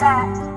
God.